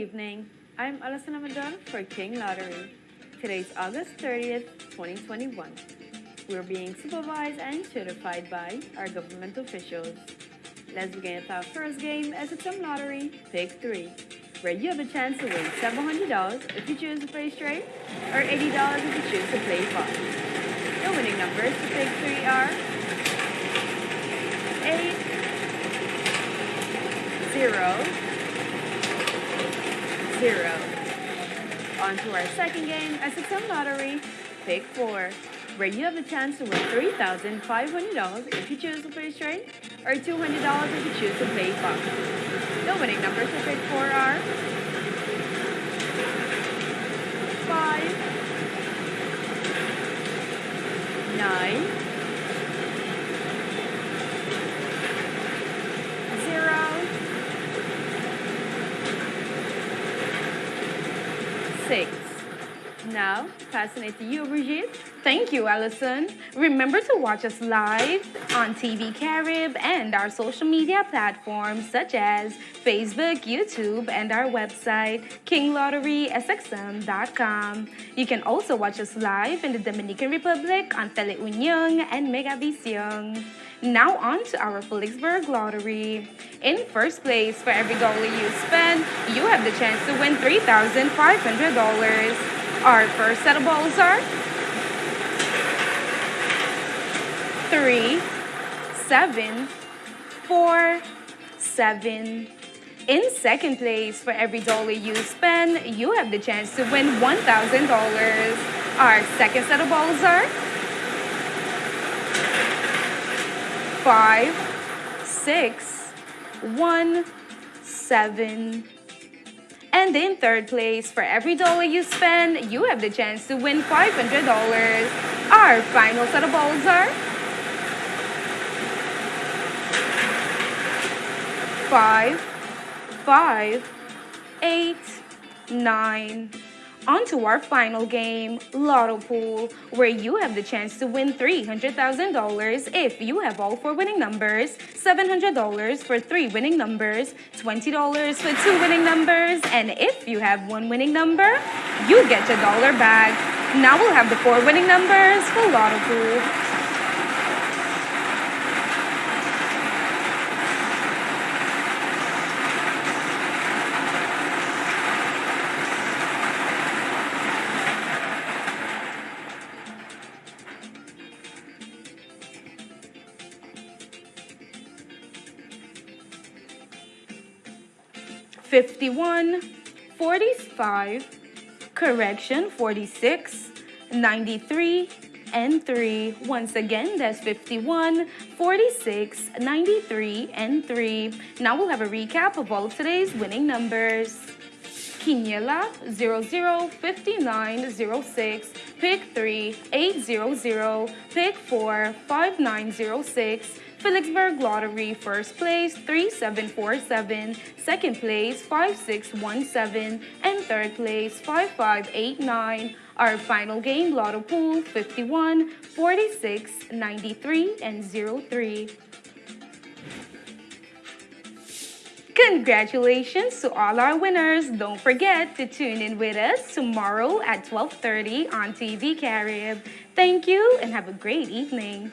evening. I'm Alison Amadon for King Lottery. Today's August 30th, 2021. We're being supervised and certified by our government officials. Let's begin with our first game, SXM Lottery, Pick 3, where you have a chance to win $700 if you choose to play straight, or $80 if you choose to play fast. The winning numbers for Pick 3 are 8, 0, 0. On to our second game, SXM Lottery, Pick 4, where you have a chance to win $3,500 if you choose to play straight, or $200 if you choose to play fast. The winning numbers for Pick 4 are 6. Now, to you, Brigitte. Thank you, Allison. Remember to watch us live on TV Carib and our social media platforms such as Facebook, YouTube, and our website, kinglotterysxm.com. You can also watch us live in the Dominican Republic on Teleunion and Megavision. Now on to our Philipsburg Lottery. In first place, for every dollar you spend, you have the chance to win $3,500. Our first set of balls are three, seven, four, seven. In second place, for every dollar you spend, you have the chance to win $1,000. Our second set of balls are five, six, one, seven. And in third place, for every dollar you spend, you have the chance to win $500. Our final set of balls are five, five, eight, nine. On to our final game, Lotto Pool, where you have the chance to win $300,000 if you have all four winning numbers, $700 for three winning numbers, $20 for two winning numbers, and if you have one winning number, you get your dollar back. Now we'll have the four winning numbers for Lotto Pool. Fifty-one, forty-five, correction, forty-six, ninety-three, and 3. Once again, that's 51, 46, 93, and 3. Now we'll have a recap of all of today's winning numbers. Quiniela 005906, pick 3 800, pick 4 5906, Philipsburg Lottery first place 3747, second place 5617, and third place 5589. Our final game Lotto Pool 51, 46, 93, and 03. Congratulations to all our winners. Don't forget to tune in with us tomorrow at 12.30 on TV Carib. Thank you and have a great evening.